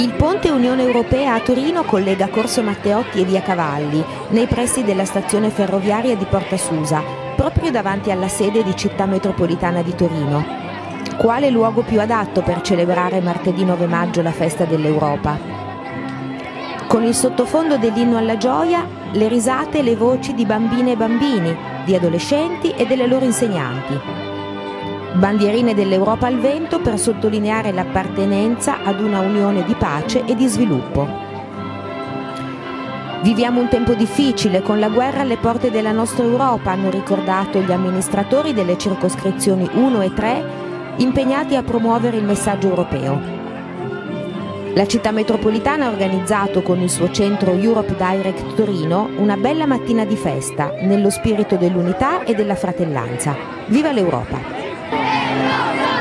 Il ponte Unione Europea a Torino collega Corso Matteotti e Via Cavalli, nei pressi della stazione ferroviaria di Porta Susa, proprio davanti alla sede di Città Metropolitana di Torino. Quale luogo più adatto per celebrare martedì 9 maggio la festa dell'Europa? Con il sottofondo dell'inno alla gioia, le risate e le voci di bambine e bambini, di adolescenti e delle loro insegnanti bandierine dell'Europa al vento per sottolineare l'appartenenza ad una unione di pace e di sviluppo. Viviamo un tempo difficile, con la guerra alle porte della nostra Europa, hanno ricordato gli amministratori delle circoscrizioni 1 e 3 impegnati a promuovere il messaggio europeo. La città metropolitana ha organizzato con il suo centro Europe Direct Torino una bella mattina di festa, nello spirito dell'unità e della fratellanza. Viva l'Europa! Hallelujah!